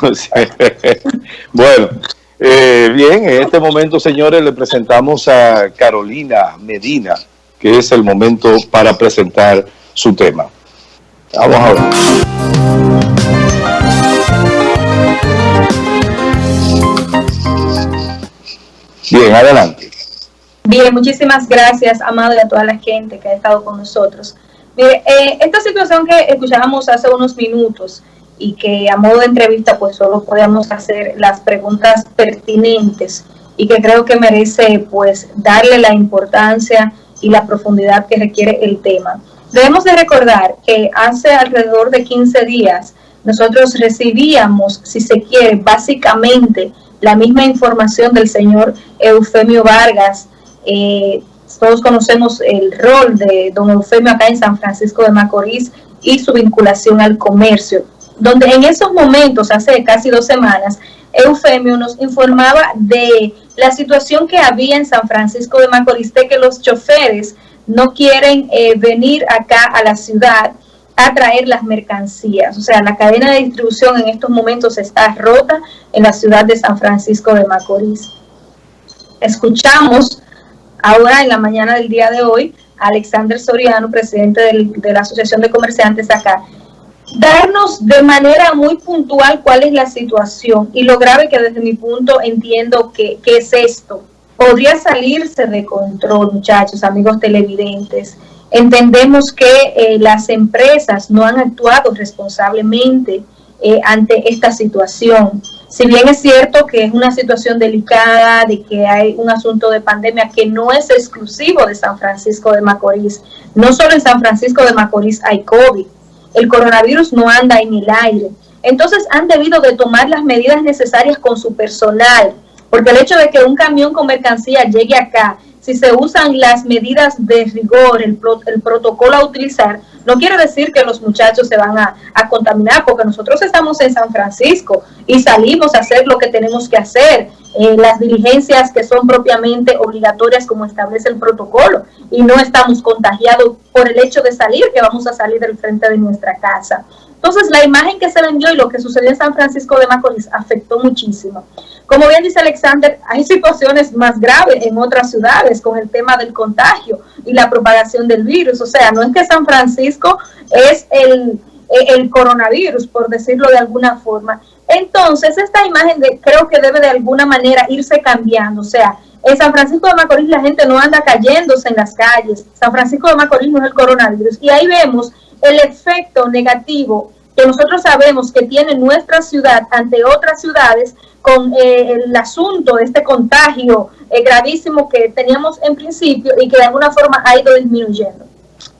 bueno, eh, bien, en este momento, señores, le presentamos a Carolina Medina, que es el momento para presentar su tema. Vamos a ver. Bien, adelante. Bien, muchísimas gracias, Amado, y a toda la gente que ha estado con nosotros. Mire, eh, esta situación que escuchábamos hace unos minutos y que a modo de entrevista pues solo podemos hacer las preguntas pertinentes y que creo que merece pues darle la importancia y la profundidad que requiere el tema. Debemos de recordar que hace alrededor de 15 días nosotros recibíamos, si se quiere, básicamente la misma información del señor Eufemio Vargas. Eh, todos conocemos el rol de don Eufemio acá en San Francisco de Macorís y su vinculación al comercio, donde en esos momentos, hace casi dos semanas, Eufemio nos informaba de la situación que había en San Francisco de Macorís, de que los choferes no quieren eh, venir acá a la ciudad a traer las mercancías. O sea, la cadena de distribución en estos momentos está rota en la ciudad de San Francisco de Macorís. Escuchamos ahora en la mañana del día de hoy a Alexander Soriano, presidente de la Asociación de Comerciantes acá, darnos de manera muy puntual cuál es la situación y lo grave que desde mi punto entiendo que, es esto. Podría salirse de control, muchachos, amigos televidentes. Entendemos que eh, las empresas no han actuado responsablemente eh, ante esta situación. Si bien es cierto que es una situación delicada, de que hay un asunto de pandemia que no es exclusivo de San Francisco de Macorís, no solo en San Francisco de Macorís hay COVID, el coronavirus no anda en el aire. Entonces han debido de tomar las medidas necesarias con su personal, porque el hecho de que un camión con mercancía llegue acá, si se usan las medidas de rigor, el, el protocolo a utilizar, no quiere decir que los muchachos se van a, contaminar, porque nosotros estamos en San Francisco y salimos a hacer lo que tenemos que hacer, eh, las diligencias que son propiamente obligatorias como establece el protocolo, y no estamos contagiados por el hecho de salir, que vamos a salir del frente de nuestra casa. Entonces, la imagen que se vendió y lo que sucedió en San Francisco de Macorís afectó muchísimo. Como bien dice Alexander, hay situaciones más graves en otras ciudades con el tema del contagio y la propagación del virus. O sea, no es que San Francisco es el, el coronavirus, por decirlo de alguna forma. Entonces, esta imagen de, creo que debe de alguna manera irse cambiando. O sea, en San Francisco de Macorís la gente no anda cayéndose en las calles. San Francisco de Macorís no es el coronavirus. Y ahí vemos el efecto negativo que nosotros sabemos que tiene nuestra ciudad ante otras ciudades con eh, el asunto de este contagio eh, gravísimo que teníamos en principio y que de alguna forma ha ido disminuyendo.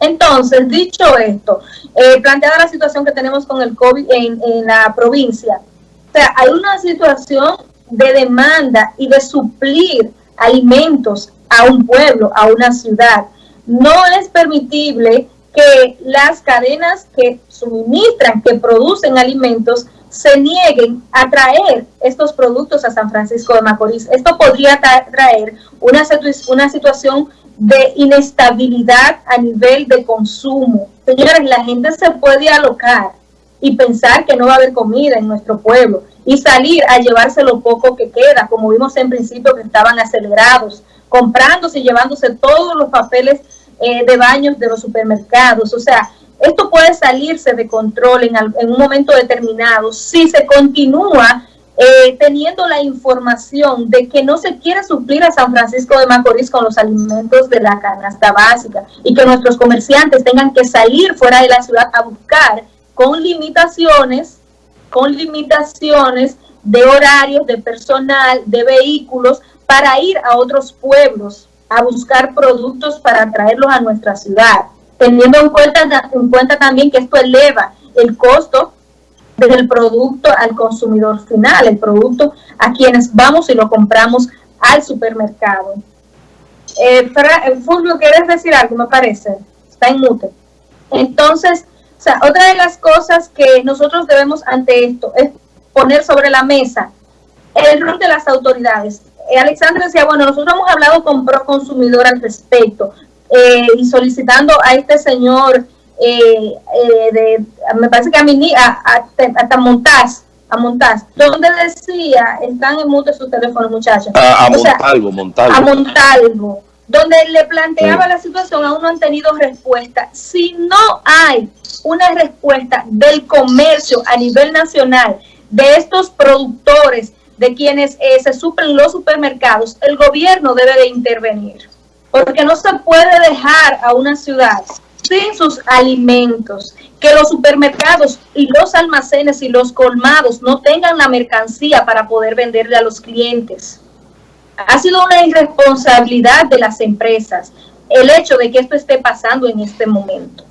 Entonces, dicho esto, eh, planteada la situación que tenemos con el COVID en, en la provincia, o sea, hay una situación de demanda y de suplir alimentos a un pueblo, a una ciudad. No es permitible que las cadenas que suministran, que producen alimentos, se nieguen a traer estos productos a San Francisco de Macorís. Esto podría traer una, una situación de inestabilidad a nivel de consumo. Señores, la gente se puede alocar y pensar que no va a haber comida en nuestro pueblo y salir a llevarse lo poco que queda, como vimos en principio que estaban acelerados, comprándose y llevándose todos los papeles eh, de baños de los supermercados. O sea, esto puede salirse de control en, en un momento determinado si se continúa eh, teniendo la información de que no se quiere suplir a San Francisco de Macorís con los alimentos de la canasta básica y que nuestros comerciantes tengan que salir fuera de la ciudad a buscar con limitaciones, con limitaciones de horarios, de personal, de vehículos, para ir a otros pueblos a buscar productos para traerlos a nuestra ciudad teniendo en cuenta, en cuenta también que esto eleva el costo del producto al consumidor final, el producto a quienes vamos y lo compramos al supermercado. Eh, Fulvio, ¿quieres decir algo? Me parece. Está en mute. Entonces, otra de las cosas que nosotros debemos ante esto es poner sobre la mesa el rol de las autoridades. Eh, Alexandra decía, bueno, nosotros hemos hablado con Pro Consumidor al respecto, eh, y solicitando a este señor, eh, eh, de, me parece que a, mí, a, a, a Montaz, donde decía, están en mute su teléfono muchachos. A, a Montalvo, Montalvo. A Montalvo, donde le planteaba la situación, aún no han tenido respuesta. Si no hay una respuesta del comercio a nivel nacional, de estos productores, de quienes eh, se suplen los supermercados, el gobierno debe de intervenir. Porque no se puede dejar a una ciudad sin sus alimentos, que los supermercados y los almacenes y los colmados no tengan la mercancía para poder venderle a los clientes. Ha sido una irresponsabilidad de las empresas el hecho de que esto esté pasando en este momento.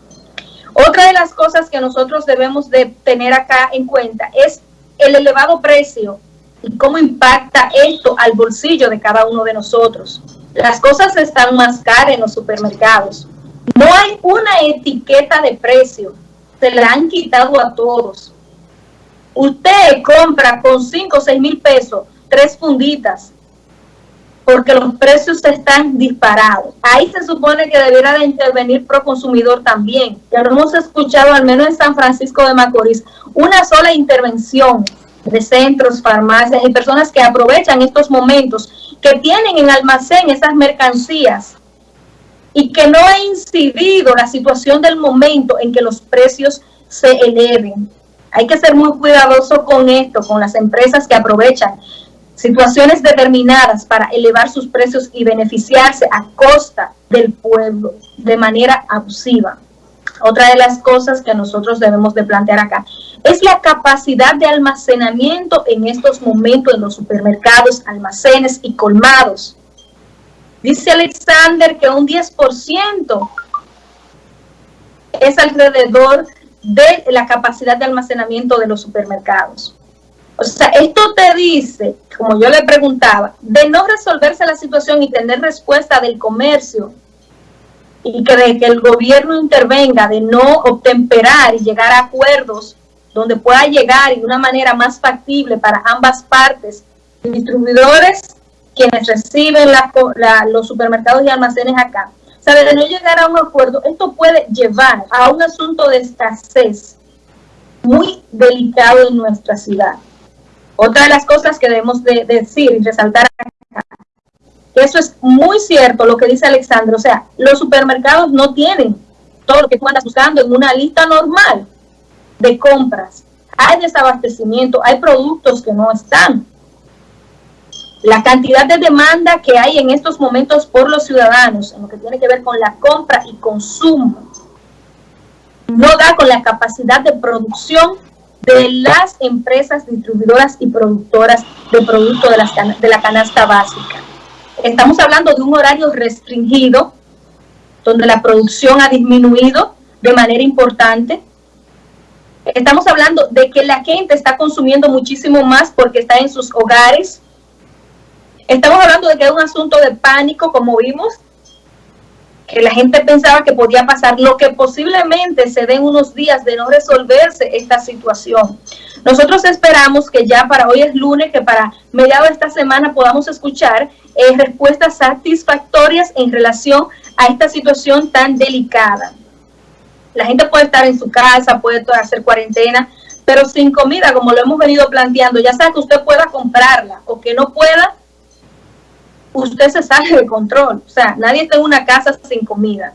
Otra de las cosas que nosotros debemos de tener acá en cuenta es el elevado precio y cómo impacta esto al bolsillo de cada uno de nosotros. Las cosas están más caras en los supermercados. No hay una etiqueta de precio. Se la han quitado a todos. Usted compra con 5 o 6 mil pesos tres funditas porque los precios están disparados. Ahí se supone que debiera de intervenir pro consumidor también. Ya lo hemos escuchado, al menos en San Francisco de Macorís, una sola intervención de centros, farmacias y personas que aprovechan estos momentos, que tienen en almacén esas mercancías y que no ha incidido la situación del momento en que los precios se eleven. Hay que ser muy cuidadoso con esto, con las empresas que aprovechan situaciones determinadas para elevar sus precios y beneficiarse a costa del pueblo de manera abusiva. Otra de las cosas que nosotros debemos de plantear acá es la capacidad de almacenamiento en estos momentos en los supermercados, almacenes y colmados. Dice Alexander que un 10% es alrededor de la capacidad de almacenamiento de los supermercados. O sea, esto te dice, como yo le preguntaba, de no resolverse la situación y tener respuesta del comercio y que el gobierno intervenga, de no obtemperar y llegar a acuerdos donde pueda llegar de una manera más factible para ambas partes, distribuidores, quienes reciben los supermercados y almacenes acá. O de no llegar a un acuerdo, esto puede llevar a un asunto de escasez muy delicado en nuestra ciudad. Otra de las cosas que debemos de, decir y resaltar eso es muy cierto lo que dice Alexandro, o sea, los supermercados no tienen todo lo que tú andas buscando en una lista normal de compras. Hay desabastecimiento, hay productos que no están. La cantidad de demanda que hay en estos momentos por los ciudadanos, en lo que tiene que ver con la compra y consumo, no da con la capacidad de producción de las empresas distribuidoras y productoras de productos de, de la canasta básica. Estamos hablando de un horario restringido, donde la producción ha disminuido de manera importante. Estamos hablando de que la gente está consumiendo muchísimo más porque está en sus hogares. Estamos hablando de que es un asunto de pánico, como vimos, que la gente pensaba que podía pasar, lo que posiblemente se den unos días de no resolverse esta situación. Nosotros esperamos que ya para hoy es lunes, que para mediados de esta semana podamos escuchar respuestas satisfactorias en relación a esta situación tan delicada. La gente puede estar en su casa, puede hacer cuarentena, pero sin comida, como lo hemos venido planteando, ya sea que usted pueda comprarla o que no pueda, usted se sale de control. O sea, nadie está en una casa sin comida,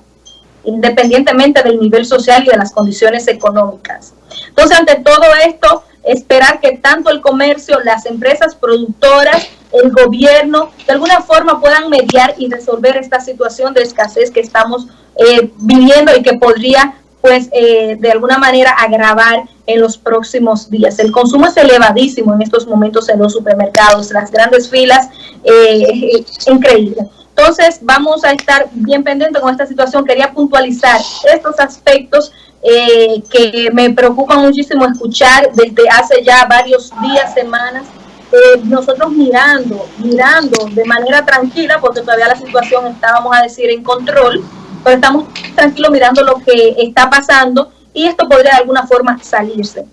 independientemente del nivel social y de las condiciones económicas. Entonces, ante todo esto, esperar que tanto el comercio, las empresas productoras, el gobierno, de alguna forma puedan mediar y resolver esta situación de escasez que estamos eh, viviendo y que podría pues eh, de alguna manera agravar en los próximos días. El consumo es elevadísimo en estos momentos en los supermercados, las grandes filas, eh, increíble. Entonces vamos a estar bien pendientes con esta situación. Quería puntualizar estos aspectos eh, que me preocupan muchísimo escuchar desde hace ya varios días, semanas, eh, nosotros mirando, mirando de manera tranquila, porque todavía la situación está, vamos a decir, en control, pero estamos tranquilos mirando lo que está pasando y esto podría de alguna forma salirse.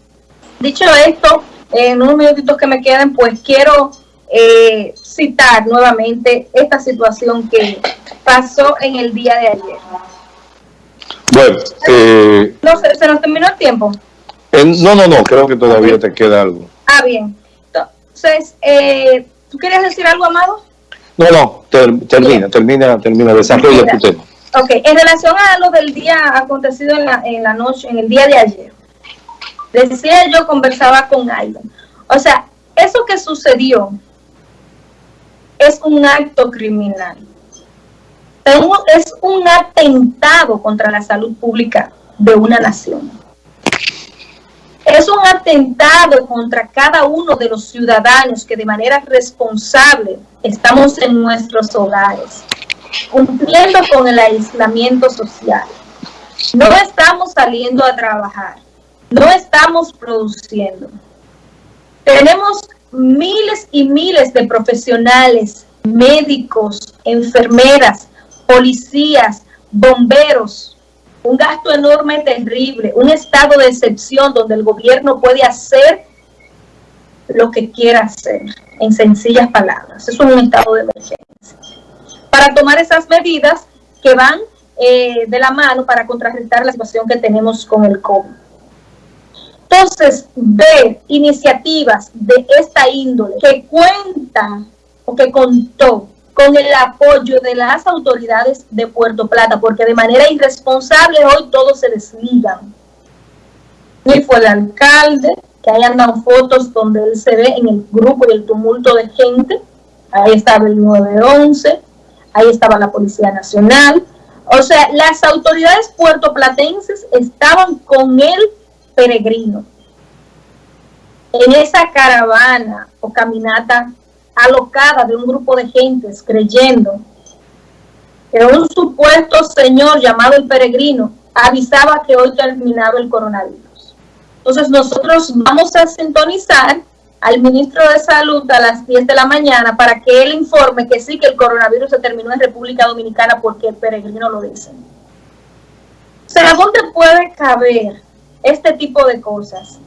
Dicho esto, en unos minutitos que me queden, pues quiero eh, citar nuevamente esta situación que pasó en el día de ayer. Bueno, eh, no, ¿se, nos terminó el tiempo? no, no, no, creo que todavía te queda algo. Ah, bien. Entonces, eh, ¿tú querías decir algo, Amado? No, no, termina, termina, termina, desarrolla tu tema. Ok, en relación a lo del día acontecido en la, en la noche, en el día de ayer, decía yo, conversaba con alguien, o sea, eso que sucedió es un acto criminal, es un atentado contra la salud pública de una nación. Es un atentado contra cada uno de los ciudadanos que de manera responsable estamos en nuestros hogares cumpliendo con el aislamiento social. No estamos saliendo a trabajar, no estamos produciendo. Tenemos miles y miles de profesionales, médicos, enfermeras, policías, bomberos, un gasto enorme, terrible, un estado de excepción donde el gobierno puede hacer lo que quiera hacer, en sencillas palabras. Es un estado de emergencia para tomar esas medidas que van eh, de la mano para contrarrestar la situación que tenemos con el COVID. Entonces, ver iniciativas de esta índole que cuentan o que contó con el apoyo de las autoridades de Puerto Plata, porque de manera irresponsable hoy todos se desligan. Ni fue el alcalde, que ahí andan fotos donde él se ve en el grupo y el tumulto de gente, ahí estaba el 911, ahí estaba la Policía Nacional. O sea, las autoridades puertoplatenses estaban con el peregrino en esa caravana o caminata alocada de un grupo de gentes creyendo que un supuesto señor llamado el peregrino avisaba que hoy terminaba el coronavirus. Entonces nosotros vamos a sintonizar al ministro de Salud a las 10 de la mañana para que él informe que sí, que el coronavirus se terminó en República Dominicana porque el peregrino lo dice. O sea, ¿dónde puede caber este tipo de cosas?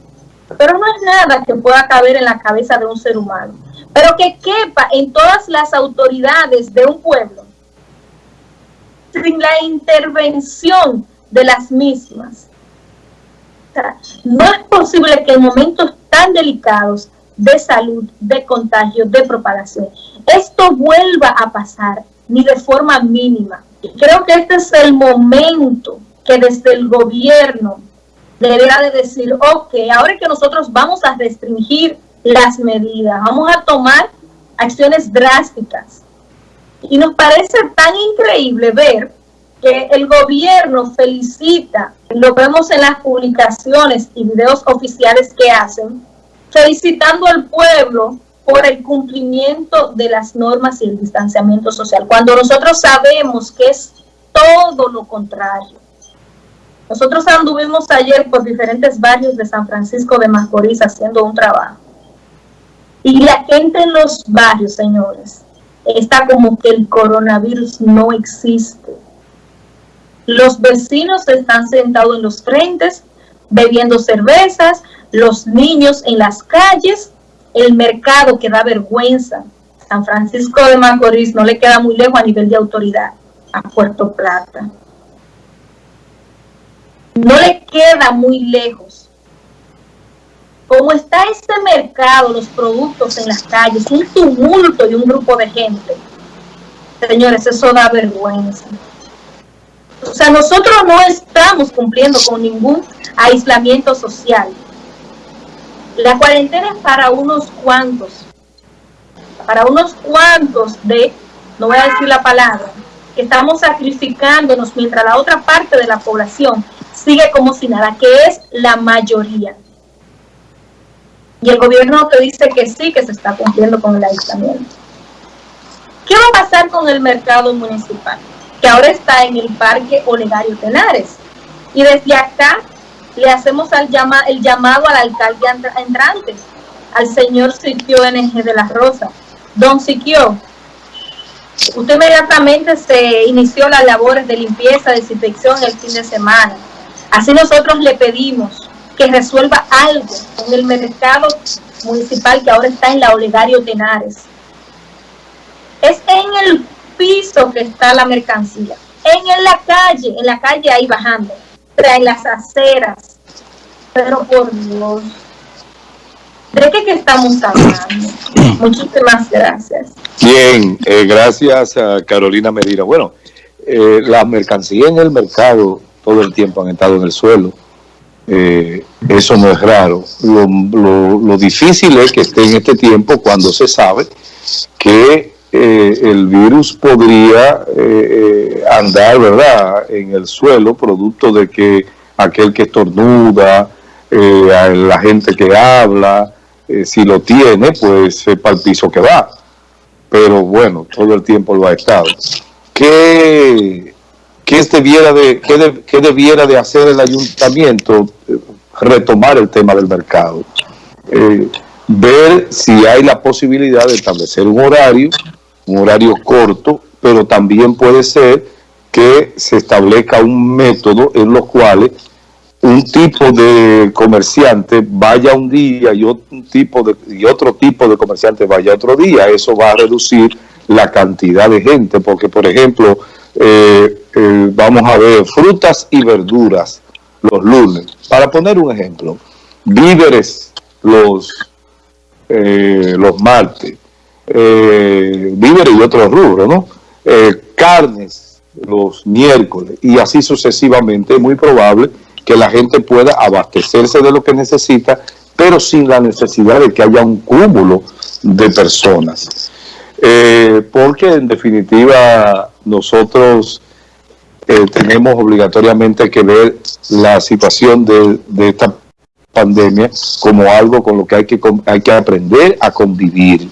Pero no es nada que pueda caber en la cabeza de un ser humano, pero que quepa en todas las autoridades de un pueblo sin la intervención de las mismas. No es posible que en momentos tan delicados de salud, de contagio, de propagación. Esto vuelva a pasar, ni de forma mínima. Creo que este es el momento que desde el gobierno deberá de decir, ok, ahora que nosotros vamos a restringir las medidas, vamos a tomar acciones drásticas. Y nos parece tan increíble ver que el gobierno felicita, lo vemos en las publicaciones y videos oficiales que hacen, felicitando al pueblo por el cumplimiento de las normas y el distanciamiento social, cuando nosotros sabemos que es todo lo contrario. Nosotros anduvimos ayer por diferentes barrios de San Francisco de Macorís haciendo un trabajo. Y la gente en los barrios, señores, está como que el coronavirus no existe. Los vecinos están sentados en los frentes, bebiendo cervezas, los niños en las calles, el mercado que da vergüenza. San Francisco de Macorís no le queda muy lejos a nivel de autoridad a Puerto Plata. No le queda muy lejos. Como está este mercado, los productos en las calles, un tumulto y un grupo de gente, señores, eso da vergüenza. O sea, nosotros no estamos cumpliendo con ningún aislamiento social. La cuarentena es para unos cuantos, para unos cuantos de, no voy a decir la palabra, que estamos sacrificándonos mientras la otra parte de la población sigue como si nada, que es la mayoría. Y el gobierno te dice que sí, que se está cumpliendo con el aislamiento. ¿Qué va a pasar con el mercado municipal? Que ahora está en el Parque Olegario Tenares. Y desde acá le hacemos el llamado al alcalde entrante, al señor Siquio NG de la Rosa. Don Siquio, usted inmediatamente se inició las labores de limpieza, desinfección el fin de semana. Así nosotros le pedimos que resuelva algo en el mercado municipal que ahora está en la Olegario Tenares. Es en el piso que está la mercancía, en la calle, en la calle ahí bajando en las aceras. Pero por Dios, ¿De qué, estamos hablando? Muchísimas gracias. Bien, eh, gracias a Carolina Medina. Bueno, eh, las mercancías en el mercado todo el tiempo han estado en el suelo. Eh, eso no es raro. Lo, difícil es que esté en este tiempo cuando se sabe que eh, el virus podría andar, ¿verdad?, en el suelo, producto de que aquel que estornuda, la gente que habla, si lo tiene, pues sepa el piso que va. Pero bueno, todo el tiempo lo ha estado. ¿qué, qué debiera, de, qué, debiera de hacer el ayuntamiento? Retomar el tema del mercado. Eh, ver si hay la posibilidad de establecer un horario, un horario corto, pero también puede ser que se establezca un método en los cuales un tipo de comerciante vaya un día y otro tipo de, y otro tipo de comerciante vaya otro día. Eso va a reducir la cantidad de gente, porque por ejemplo, eh, eh, vamos a ver frutas y verduras los lunes. Para poner un ejemplo, víveres los, eh, los martes, víveres y otros rubros, ¿no? carnes los miércoles y así sucesivamente, es muy probable que la gente pueda abastecerse de lo que necesita, pero sin la necesidad de que haya un cúmulo de personas. Eh, porque en definitiva nosotros eh, tenemos obligatoriamente que ver la situación de, esta pandemia como algo con lo que hay que, hay que aprender a convivir.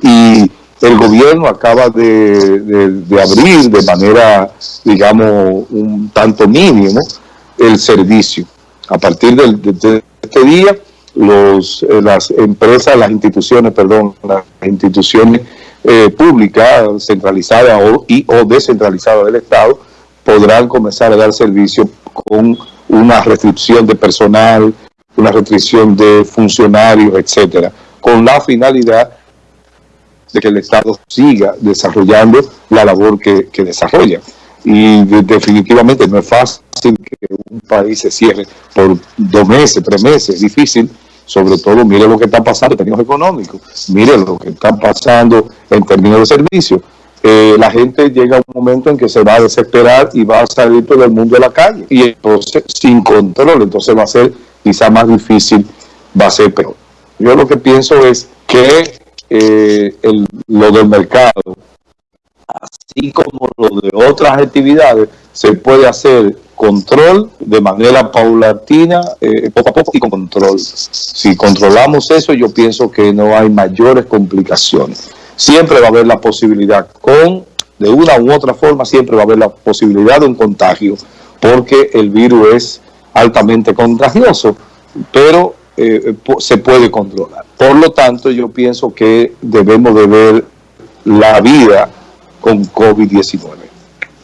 Y el gobierno acaba de, abrir de manera, digamos, un tanto mínimo el servicio. A partir de, este día, los, eh, las empresas, las instituciones, perdón, las instituciones eh, pública, centralizada o, y o descentralizada del Estado, podrán comenzar a dar servicio con una restricción de personal, una restricción de funcionarios, etcétera, con la finalidad de que el Estado siga desarrollando la labor que, desarrolla. Y definitivamente no es fácil que un país se cierre por dos meses, tres meses, es difícil, sobre todo mire lo que está pasando en términos económicos, mire lo que está pasando en términos de servicios. Eh, la gente llega a un momento en que se va a desesperar y va a salir todo el mundo de la calle. Y entonces, sin control, entonces va a ser quizá más difícil, va a ser peor. Yo lo que pienso es que eh, lo del mercado, así como lo de otras actividades, se puede hacer control de manera paulatina, eh, poco a poco y con control. Si controlamos eso, yo pienso que no hay mayores complicaciones. Siempre va a haber la posibilidad, con de una u otra forma, siempre va a haber la posibilidad de un contagio, porque el virus es altamente contagioso, pero eh, se puede controlar. Por lo tanto, yo pienso que debemos de ver la vida con COVID-19.